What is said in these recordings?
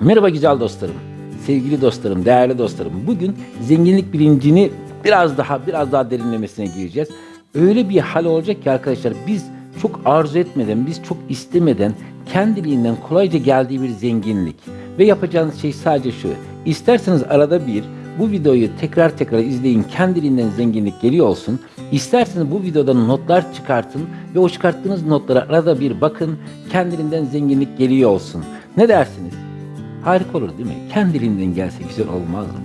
Merhaba güzel dostlarım, sevgili dostlarım, değerli dostlarım. Bugün zenginlik bilincini biraz daha biraz daha derinlemesine gireceğiz. Öyle bir hal olacak ki arkadaşlar biz çok arzu etmeden, biz çok istemeden kendiliğinden kolayca geldiği bir zenginlik. Ve yapacağınız şey sadece şu. İsterseniz arada bir bu videoyu tekrar tekrar izleyin. Kendiliğinden zenginlik geliyor olsun. İsterseniz bu videodan notlar çıkartın ve o çıkarttığınız notlara arada bir bakın. Kendiliğinden zenginlik geliyor olsun. Ne dersiniz? Harika olur değil mi? Kendiliğinden gelse güzel olmaz mı?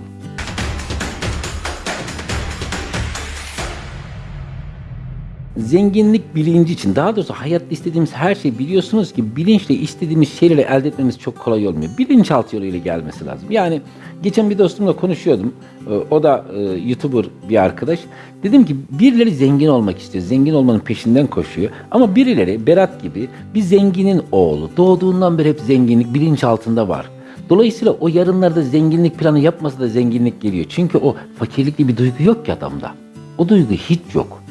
Zenginlik bilinci için, daha doğrusu hayatta istediğimiz her şeyi biliyorsunuz ki bilinçle istediğimiz şeyleri elde etmemiz çok kolay olmuyor. Bilinçaltı yoluyla gelmesi lazım. Yani geçen bir dostumla konuşuyordum. Ee, O da e, YouTuber bir arkadaş. Dedim ki birileri zengin olmak istiyor. Zengin olmanın peşinden koşuyor. Ama birileri Berat gibi bir zenginin oğlu. Doğduğundan beri hep zenginlik bilinçaltında var. Dolayısıyla o yarınlarda zenginlik planı yapmasa da zenginlik geliyor. Çünkü o fakirlikli bir duygu yok ki adamda. O duygu hiç yok.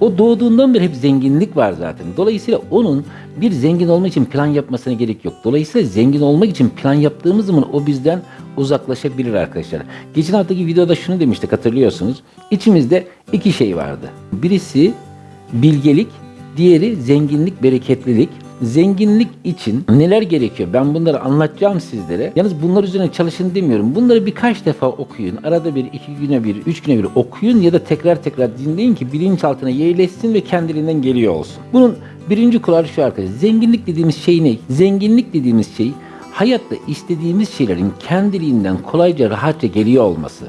O doğduğundan beri hep zenginlik var zaten. Dolayısıyla onun bir zengin olmak için plan yapmasına gerek yok. Dolayısıyla zengin olmak için plan yaptığımız zaman o bizden uzaklaşabilir arkadaşlar. Geçen haftaki videoda şunu demiştik hatırlıyorsunuz. İçimizde iki şey vardı. Birisi bilgelik, diğeri zenginlik, bereketlilik. Zenginlik için neler gerekiyor? Ben bunları anlatacağım sizlere. Yalnız bunlar üzerine çalışın demiyorum. Bunları birkaç defa okuyun. Arada bir, iki güne bir, üç güne bir okuyun ya da tekrar tekrar dinleyin ki bilinçaltına yerleşsin ve kendiliğinden geliyor olsun. Bunun birinci kuralı şu arkadaşlar. Zenginlik dediğimiz şey ne? Zenginlik dediğimiz şey hayatta istediğimiz şeylerin kendiliğinden kolayca rahatça geliyor olması.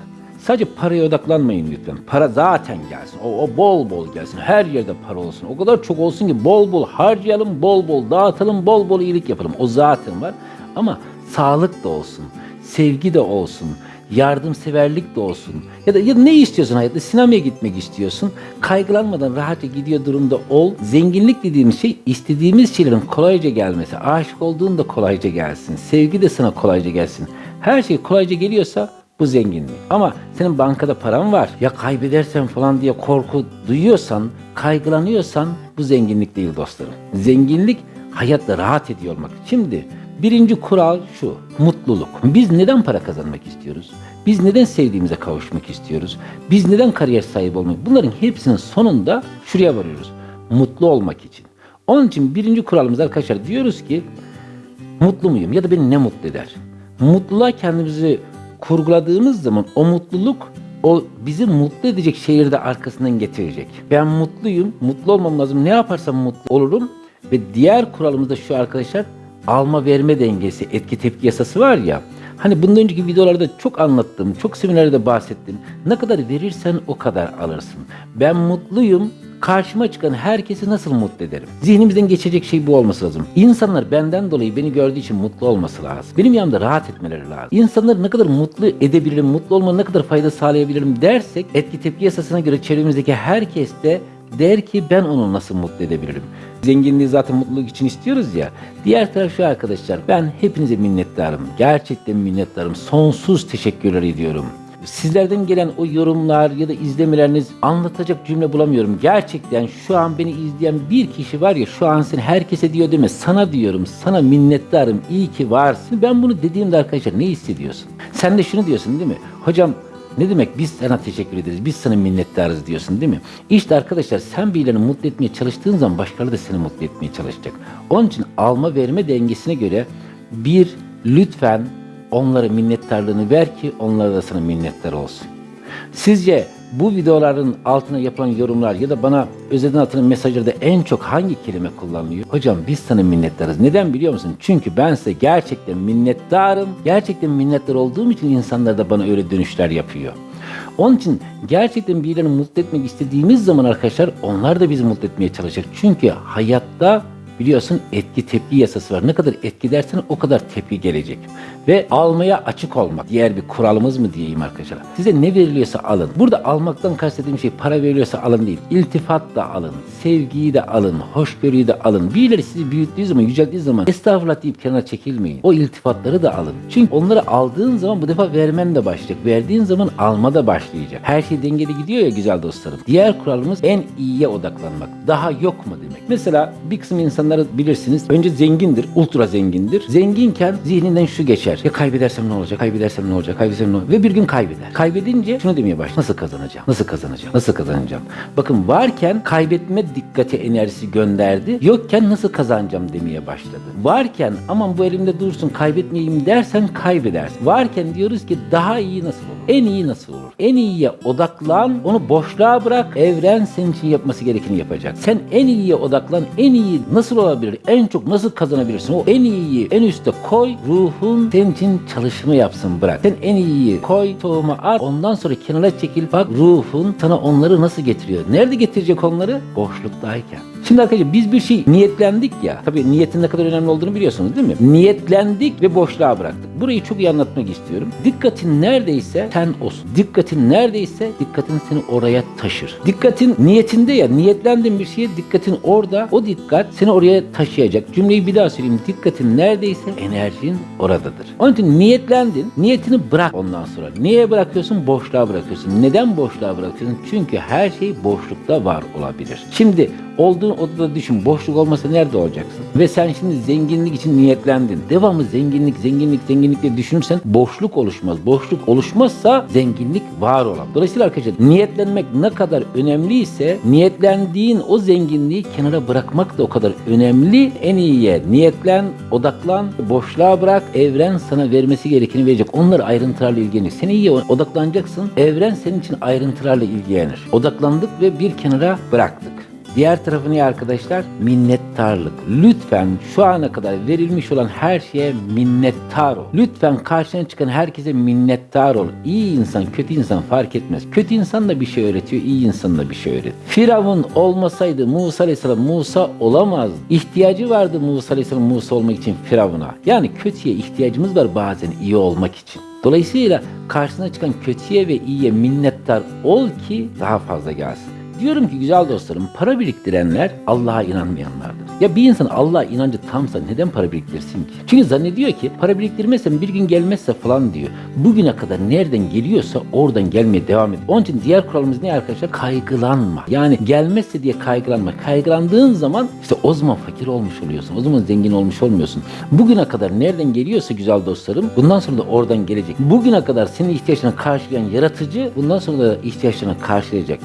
Sadece paraya odaklanmayın lütfen. Para zaten gelsin. O, o bol bol gelsin. Her yerde para olsun. O kadar çok olsun ki bol bol harcayalım, bol bol dağıtalım, bol bol iyilik yapalım. O zaten var. Ama sağlık da olsun, sevgi de olsun, yardımseverlik de olsun. Ya da ya ne istiyorsun hayatta? Sinemaya gitmek istiyorsun. Kaygılanmadan rahatça gidiyor durumda ol. Zenginlik dediğimiz şey istediğimiz şeylerin kolayca gelmesi. Aşık olduğun da kolayca gelsin. Sevgi de sana kolayca gelsin. Her şey kolayca geliyorsa bu zenginlik. Ama senin bankada paran var. Ya kaybedersen falan diye korku duyuyorsan, kaygılanıyorsan bu zenginlik değil dostlarım. Zenginlik hayatta rahat ediyor olmak. Şimdi birinci kural şu. Mutluluk. Biz neden para kazanmak istiyoruz? Biz neden sevdiğimize kavuşmak istiyoruz? Biz neden kariyer sahibi olmak? Bunların hepsinin sonunda şuraya varıyoruz. Mutlu olmak için. Onun için birinci kuralımız arkadaşlar diyoruz ki mutlu muyum ya da beni ne mutlu eder? Mutluluğa kendimizi kurguladığımız zaman o mutluluk o bizi mutlu edecek şeyleri de arkasından getirecek. Ben mutluyum, mutlu olmam lazım. Ne yaparsam mutlu olurum. Ve diğer kuralımız da şu arkadaşlar alma verme dengesi, etki tepki yasası var ya. Hani bundan önceki videolarda çok anlattım, çok seminerlerde bahsettim. Ne kadar verirsen o kadar alırsın. Ben mutluyum, karşıma çıkan herkesi nasıl mutlu ederim? Zihnimizden geçecek şey bu olması lazım. İnsanlar benden dolayı beni gördüğü için mutlu olması lazım. Benim yanımda rahat etmeleri lazım. İnsanları ne kadar mutlu edebilirim, mutlu olmanın ne kadar fayda sağlayabilirim dersek etki tepki yasasına göre çevremizdeki herkes de der ki ben onu nasıl mutlu edebilirim? Zenginliği zaten mutluluk için istiyoruz ya. Diğer taraf şu arkadaşlar ben hepinize minnettarım. Gerçekten minnettarım. Sonsuz teşekkürler ediyorum. Sizlerden gelen o yorumlar ya da izlemeleriniz anlatacak cümle bulamıyorum. Gerçekten şu an beni izleyen bir kişi var ya şu an sen herkese diyor deme sana diyorum sana minnettarım iyi ki varsın. Ben bunu dediğimde arkadaşlar ne hissediyorsun? Sen de şunu diyorsun değil mi? Hocam ne demek biz sana teşekkür ederiz, biz sana minnettarız diyorsun değil mi? İşte arkadaşlar sen birilerini mutlu etmeye çalıştığın zaman başkaları da seni mutlu etmeye çalışacak. Onun için alma verme dengesine göre bir lütfen onlara minnettarlığını ver ki onlar da sana minnettar olsun. Sizce bu videoların altına yapılan yorumlar ya da bana özelden atılan mesajlarda en çok hangi kelime kullanılıyor? Hocam biz sana minnettarız. Neden biliyor musun? Çünkü ben size gerçekten minnettarım. Gerçekten minnettar olduğum için insanlar da bana öyle dönüşler yapıyor. Onun için gerçekten birilerini mutlu etmek istediğimiz zaman arkadaşlar onlar da bizi mutlu etmeye çalışacak. Çünkü hayatta biliyorsun etki tepki yasası var. Ne kadar etki dersen o kadar tepki gelecek. Ve almaya açık olmak. Diğer bir kuralımız mı diyeyim arkadaşlar. Size ne veriliyorsa alın. Burada almaktan kastettiğim şey para veriliyorsa alın değil. İltifat da alın. Sevgiyi de alın. Hoşgörüyü de alın. Birileri sizi büyüttüğü zaman, yücelttiği zaman estağfurullah deyip kenara çekilmeyin. O iltifatları da alın. Çünkü onları aldığın zaman bu defa vermen de başlayacak. Verdiğin zaman alma da başlayacak. Her şey dengeli gidiyor ya güzel dostlarım. Diğer kuralımız en iyiye odaklanmak. Daha yok mu demek. Mesela bir kısım insanları bilirsiniz. Önce zengindir, ultra zengindir. Zenginken zihninden şu geçer. Ya kaybedersem ne olacak? Kaybedersem ne olacak? Kaybedersem ne olacak? Ve bir gün kaybeder. Kaybedince şunu demeye başlar. Nasıl kazanacağım? Nasıl kazanacağım? Nasıl kazanacağım? Bakın varken kaybetme dikkati enerjisi gönderdi. Yokken nasıl kazanacağım demeye başladı. Varken aman bu elimde dursun kaybetmeyeyim dersen kaybedersin. Varken diyoruz ki daha iyi nasıl olur? En iyi nasıl olur? En iyiye odaklan, onu boşluğa bırak. Evren senin için yapması gerekeni yapacak. Sen en iyiye odaklan. En iyi nasıl olabilir? En çok nasıl kazanabilirsin? O en iyiyi en üste koy. Ruhun senin için çalışma yapsın bırak. Sen en iyiyi koy, tohumu at. Ondan sonra kenara çekil. Bak ruhun sana onları nasıl getiriyor? Nerede getirecek onları? Boşluktayken. Şimdi arkadaşlar biz bir şey niyetlendik ya. Tabii niyetin ne kadar önemli olduğunu biliyorsunuz değil mi? Niyetlendik ve boşluğa bıraktık. Burayı çok iyi anlatmak istiyorum. Dikkatin neredeyse sen olsun. Dikkatin neredeyse dikkatin seni oraya taşır. Dikkatin niyetinde ya niyetlendin bir şeye dikkatin orada. O dikkat seni oraya taşıyacak. Cümleyi bir daha söyleyeyim. Dikkatin neredeyse enerjin oradadır. Onun için niyetlendin. Niyetini bırak ondan sonra. Niye bırakıyorsun? Boşluğa bırakıyorsun. Neden boşluğa bırakıyorsun? Çünkü her şey boşlukta var olabilir. Şimdi olduğun odada düşün. Boşluk olmasa nerede olacaksın? Ve sen şimdi zenginlik için niyetlendin. Devamlı zenginlik, zenginlik, zenginlik diye düşünürsen boşluk oluşmaz. Boşluk oluşmazsa zenginlik var olamaz. Dolayısıyla arkadaşlar niyetlenmek ne kadar önemliyse niyetlendiğin o zenginliği kenara bırakmak da o kadar önemli. En iyiye niyetlen, odaklan, boşluğa bırak. Evren sana vermesi gerekeni verecek. Onları ayrıntılarla ilgilenir. Sen iyiye odaklanacaksın. Evren senin için ayrıntılarla ilgilenir. Odaklandık ve bir kenara bıraktık. Diğer tarafı ne arkadaşlar? Minnettarlık. Lütfen şu ana kadar verilmiş olan her şeye minnettar ol. Lütfen karşına çıkan herkese minnettar ol. İyi insan, kötü insan fark etmez. Kötü insan da bir şey öğretiyor, iyi insan da bir şey öğretiyor. Firavun olmasaydı Musa Aleyhisselam Musa olamaz. İhtiyacı vardı Musa Aleyhisselam Musa olmak için Firavun'a. Yani kötüye ihtiyacımız var bazen iyi olmak için. Dolayısıyla karşına çıkan kötüye ve iyiye minnettar ol ki daha fazla gelsin. Diyorum ki güzel dostlarım para biriktirenler Allah'a inanmayanlardır. Ya bir insan Allah'a inancı tamsa neden para biriktirsin ki? Çünkü zannediyor ki para biriktirmezsem bir gün gelmezse falan diyor. Bugüne kadar nereden geliyorsa oradan gelmeye devam et. Onun için diğer kuralımız ne arkadaşlar? Kaygılanma. Yani gelmezse diye kaygılanma. Kaygılandığın zaman işte o zaman fakir olmuş oluyorsun. O zaman zengin olmuş olmuyorsun. Bugüne kadar nereden geliyorsa güzel dostlarım bundan sonra da oradan gelecek. Bugüne kadar senin ihtiyaçlarını karşılayan yaratıcı bundan sonra da ihtiyaçlarını karşılayacak.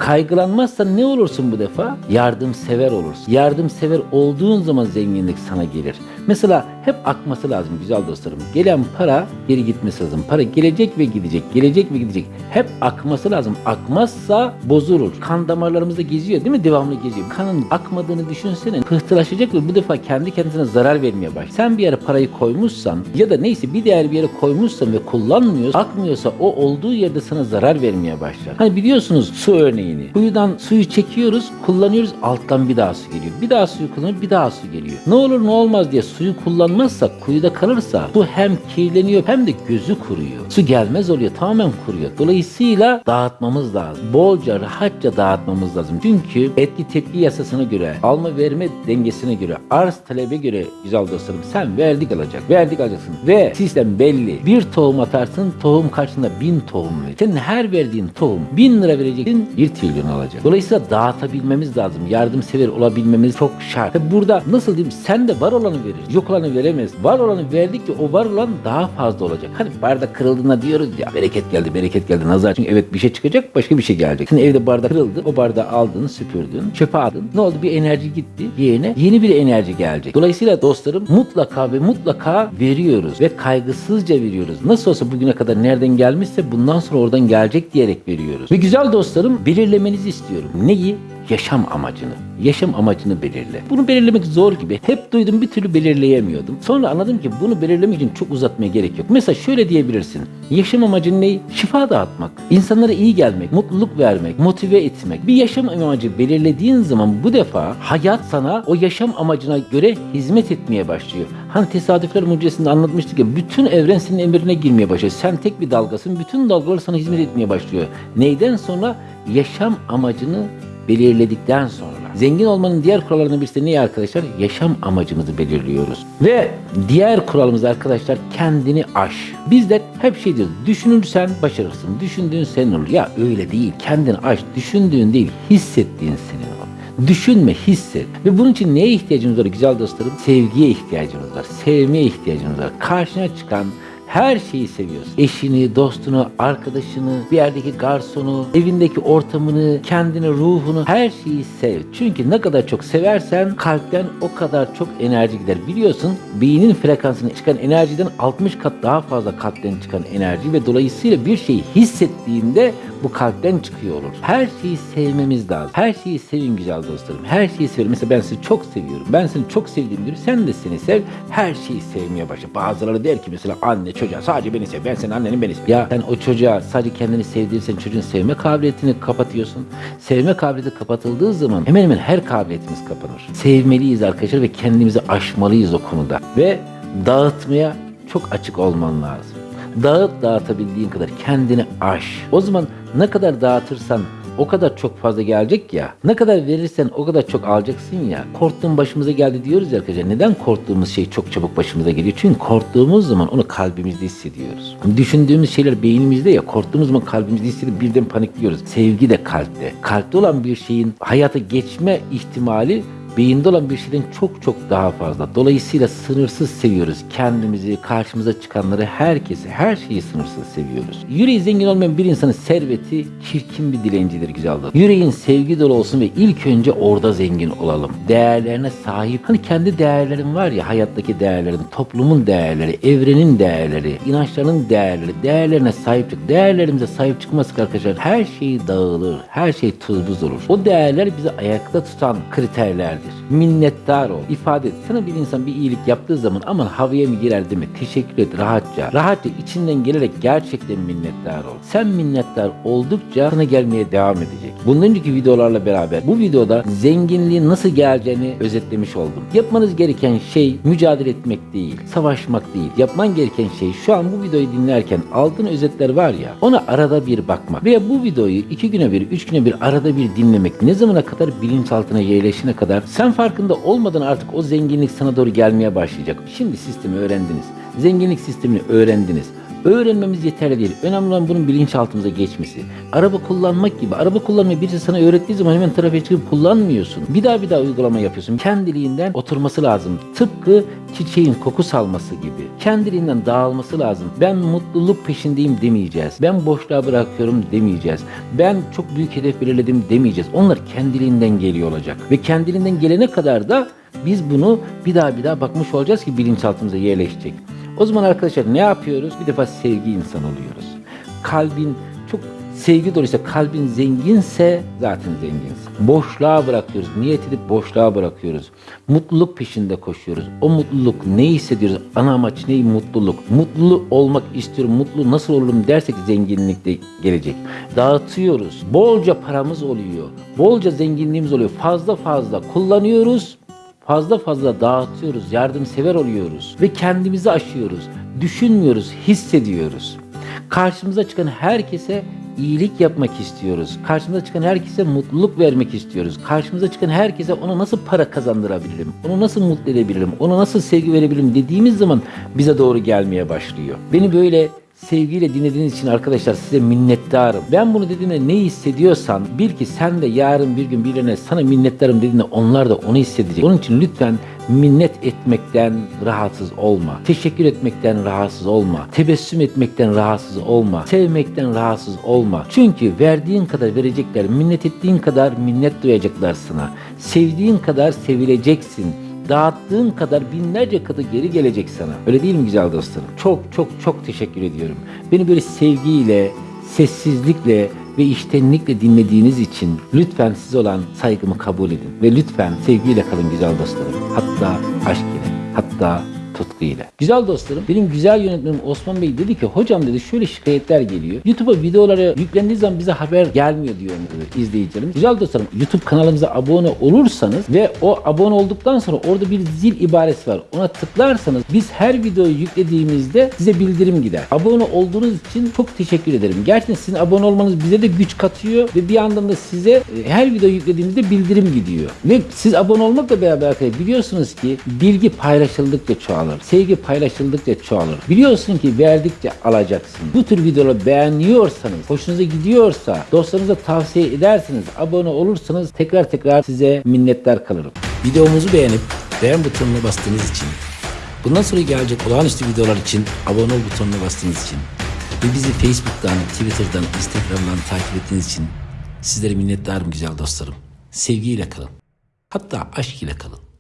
Kaygılanmazsan ne olursun bu defa? Yardımsever olursun. Yardımsever olduğun zaman zenginlik sana gelir. Mesela hep akması lazım güzel dostlarım. Gelen para geri gitmesi lazım. Para gelecek ve gidecek. Gelecek ve gidecek. Hep akması lazım. Akmazsa bozulur. Kan damarlarımızda geziyor değil mi? Devamlı geziyor. Kanın akmadığını düşünsene. Pıhtılaşacak ve bu defa kendi kendisine zarar vermeye başlar. Sen bir yere parayı koymuşsan ya da neyse bir değer bir yere koymuşsan ve kullanmıyorsan akmıyorsa o olduğu yerde sana zarar vermeye başlar. Hani biliyorsunuz su örneğini. Kuyudan suyu çekiyoruz, kullanıyoruz. Alttan bir daha su geliyor. Bir daha suyu kullanıyoruz, bir daha su geliyor. Ne olur ne olmaz diye suyu kullanmazsak, kuyuda kalırsa su hem kirleniyor hem de gözü kuruyor. Su gelmez oluyor, tamamen kuruyor. Dolayısıyla dağıtmamız lazım. Bolca, rahatça dağıtmamız lazım. Çünkü etki tepki yasasına göre, alma verme dengesine göre, arz talebe göre güzel dostlarım sen verdik alacak. Verdik alacaksın. Ve sistem belli. Bir tohum atarsın, tohum karşında bin tohum verir. Senin her verdiğin tohum bin lira vereceksin, bir trilyon alacak. Dolayısıyla dağıtabilmemiz lazım. Yardımsever olabilmemiz çok şart. Burada nasıl diyeyim sen de var olanı verir. Yok olanı veremez. Var olanı verdikçe o var olan daha fazla olacak. Hani bardak kırıldığında diyoruz ya bereket geldi bereket geldi nazar. Çünkü evet bir şey çıkacak başka bir şey gelecek. Şimdi evde bardak kırıldı. O bardağı aldın süpürdün. Çöpe attın. Ne oldu bir enerji gitti. Yerine yeni bir enerji gelecek. Dolayısıyla dostlarım mutlaka ve mutlaka veriyoruz. Ve kaygısızca veriyoruz. Nasıl olsa bugüne kadar nereden gelmişse bundan sonra oradan gelecek diyerek veriyoruz. Ve güzel dostlarım belirlemenizi istiyorum. Neyi? Yaşam amacını. Yaşam amacını belirle. Bunu belirlemek zor gibi. Hep duydum bir türlü belirleyemiyordum. Sonra anladım ki bunu belirlemek için çok uzatmaya gerek yok. Mesela şöyle diyebilirsin. Yaşam amacın ne? Şifa dağıtmak. İnsanlara iyi gelmek, mutluluk vermek, motive etmek. Bir yaşam amacı belirlediğin zaman bu defa hayat sana o yaşam amacına göre hizmet etmeye başlıyor. Hani tesadüfler mucizesinde anlatmıştık ya bütün evren senin emrine girmeye başlıyor. Sen tek bir dalgasın. Bütün dalgalar sana hizmet etmeye başlıyor. Neyden sonra? Yaşam amacını belirledikten sonra. Zengin olmanın diğer kurallarından birisi de ne arkadaşlar? Yaşam amacımızı belirliyoruz. Ve diğer kuralımız arkadaşlar kendini aş. Bizler hep şey diyoruz. Düşünürsen başarırsın. Düşündüğün senin olur. Ya öyle değil. Kendini aş. Düşündüğün değil. Hissettiğin senin olur. Düşünme, hisset. Ve bunun için neye ihtiyacımız var güzel dostlarım? Sevgiye ihtiyacımız var. Sevmeye ihtiyacımız var. Karşına çıkan Her şeyi seviyorsun. Eşini, dostunu, arkadaşını, bir yerdeki garsonu, evindeki ortamını, kendini, ruhunu her şeyi sev. Çünkü ne kadar çok seversen kalpten o kadar çok enerji gider. Biliyorsun beynin frekansına çıkan enerjiden 60 kat daha fazla kalpten çıkan enerji ve dolayısıyla bir şeyi hissettiğinde bu kalpten çıkıyor olur. Her şeyi sevmemiz lazım. Her şeyi sevin güzel dostlarım. Her şeyi sevin. Mesela ben seni çok seviyorum. Ben seni çok sevdiğim gibi sen de seni sev. Her şeyi sevmeye başla. Bazıları der ki mesela anne çocuğa sadece beni sev. Ben senin annenin beni sev. Ya sen o çocuğa sadece kendini sevdirirsen çocuğun sevme kabiliyetini kapatıyorsun. Sevme kabiliyeti kapatıldığı zaman hemen hemen her kabiliyetimiz kapanır. Sevmeliyiz arkadaşlar ve kendimizi aşmalıyız o konuda. Ve dağıtmaya çok açık olman lazım. Dağıt dağıtabildiğin kadar kendini aş. O zaman ne kadar dağıtırsan o kadar çok fazla gelecek ya. Ne kadar verirsen o kadar çok alacaksın ya. Korktuğun başımıza geldi diyoruz ya arkadaşlar. Neden korktuğumuz şey çok çabuk başımıza geliyor? Çünkü korktuğumuz zaman onu kalbimizde hissediyoruz. Düşündüğümüz şeyler beynimizde ya. Korktuğumuz zaman kalbimizde hissediyoruz. Birden panikliyoruz. Sevgi de kalpte. Kalpte olan bir şeyin hayata geçme ihtimali beyinde olan bir şeyden çok çok daha fazla. Dolayısıyla sınırsız seviyoruz. Kendimizi, karşımıza çıkanları, herkesi, her şeyi sınırsız seviyoruz. Yüreği zengin olmayan bir insanın serveti çirkin bir dilencidir güzel dostum. Yüreğin sevgi dolu olsun ve ilk önce orada zengin olalım. Değerlerine sahip. Hani kendi değerlerin var ya hayattaki değerlerin, toplumun değerleri, evrenin değerleri, inançların değerleri, değerlerine sahip çık. Değerlerimize sahip çıkmazsak arkadaşlar her şey dağılır. Her şey tuz buz olur. O değerler bizi ayakta tutan kriterlerdir. Minnettar ol. ifade et. Sana bir insan bir iyilik yaptığı zaman aman havaya mı girer deme. Teşekkür et rahatça. Rahatça içinden gelerek gerçekten minnettar ol. Sen minnettar oldukça sana gelmeye devam edecek. Bundan önceki videolarla beraber bu videoda zenginliğin nasıl geleceğini özetlemiş oldum. Yapmanız gereken şey mücadele etmek değil, savaşmak değil. Yapman gereken şey şu an bu videoyu dinlerken aldığın özetler var ya ona arada bir bakmak. Veya bu videoyu iki güne bir, üç güne bir arada bir dinlemek. Ne zamana kadar bilinçaltına yerleşene kadar sen farkında olmadan artık o zenginlik sana doğru gelmeye başlayacak. Şimdi sistemi öğrendiniz. Zenginlik sistemini öğrendiniz. Öğrenmemiz yeterli değil. Önemli olan bunun bilinçaltımıza geçmesi. Araba kullanmak gibi. Araba kullanmayı birisi sana öğrettiği zaman hemen trafiğe çıkıp kullanmıyorsun. Bir daha bir daha uygulama yapıyorsun. Kendiliğinden oturması lazım. Tıpkı çiçeğin koku salması gibi. Kendiliğinden dağılması lazım. Ben mutluluk peşindeyim demeyeceğiz. Ben boşluğa bırakıyorum demeyeceğiz. Ben çok büyük hedef belirledim demeyeceğiz. Onlar kendiliğinden geliyor olacak. Ve kendiliğinden gelene kadar da biz bunu bir daha bir daha bakmış olacağız ki bilinçaltımıza yerleşecek. O zaman arkadaşlar ne yapıyoruz? Bir defa sevgi insan oluyoruz. Kalbin çok sevgi doluysa, kalbin zenginse zaten zenginsin. Boşluğa bırakıyoruz. Niyet edip boşluğa bırakıyoruz. Mutluluk peşinde koşuyoruz. O mutluluk ne hissediyoruz? Ana amaç ne? Mutluluk. Mutlu olmak istiyorum. Mutlu nasıl olurum dersek zenginlik de gelecek. Dağıtıyoruz. Bolca paramız oluyor. Bolca zenginliğimiz oluyor. Fazla fazla kullanıyoruz fazla fazla dağıtıyoruz, yardımsever oluyoruz ve kendimizi aşıyoruz. Düşünmüyoruz, hissediyoruz. Karşımıza çıkan herkese iyilik yapmak istiyoruz. Karşımıza çıkan herkese mutluluk vermek istiyoruz. Karşımıza çıkan herkese ona nasıl para kazandırabilirim? Onu nasıl mutlu edebilirim? Ona nasıl sevgi verebilirim dediğimiz zaman bize doğru gelmeye başlıyor. Beni böyle sevgiyle dinlediğiniz için arkadaşlar size minnettarım. Ben bunu dediğimde ne hissediyorsan bil ki sen de yarın bir gün birilerine sana minnettarım dediğinde onlar da onu hissedecek. Onun için lütfen minnet etmekten rahatsız olma. Teşekkür etmekten rahatsız olma. Tebessüm etmekten rahatsız olma. Sevmekten rahatsız olma. Çünkü verdiğin kadar verecekler. Minnet ettiğin kadar minnet duyacaklar sana. Sevdiğin kadar sevileceksin dağıttığın kadar binlerce katı geri gelecek sana. Öyle değil mi güzel dostlarım? Çok çok çok teşekkür ediyorum. Beni böyle sevgiyle, sessizlikle ve içtenlikle dinlediğiniz için lütfen size olan saygımı kabul edin. Ve lütfen sevgiyle kalın güzel dostlarım. Hatta aşk ile, hatta tutku ile. Güzel dostlarım, benim güzel yönetmenim Osman Bey dedi ki hocam dedi şöyle şikayetler geliyor. YouTube'a videoları yüklendiği zaman bize haber gelmiyor diyor e, izleyicilerimiz. Güzel dostlarım, YouTube kanalımıza abone olursanız ve o abone olduktan sonra orada bir zil ibaresi var. Ona tıklarsanız biz her videoyu yüklediğimizde size bildirim gider. Abone olduğunuz için çok teşekkür ederim. Gerçekten sizin abone olmanız bize de güç katıyor ve bir yandan da size e, her video yüklediğimizde bildirim gidiyor. Ve siz abone olmakla beraber biliyorsunuz ki bilgi paylaşıldıkça çoğalır. Sevgi paylaşıldıkça çoğalır. Biliyorsun ki verdikçe alacaksın. Bu tür videoları beğeniyorsanız, hoşunuza gidiyorsa, dostlarınıza tavsiye ederseniz, abone olursanız tekrar tekrar size minnettar kalırım. Videomuzu beğenip beğen butonuna bastığınız için Bundan sonra gelecek olağanüstü videolar için abone ol butonuna bastığınız için ve bizi Facebook'tan, Twitter'dan, Instagram'dan takip ettiğiniz için sizlere minnettarım güzel dostlarım. Sevgiyle kalın. Hatta aşk ile kalın.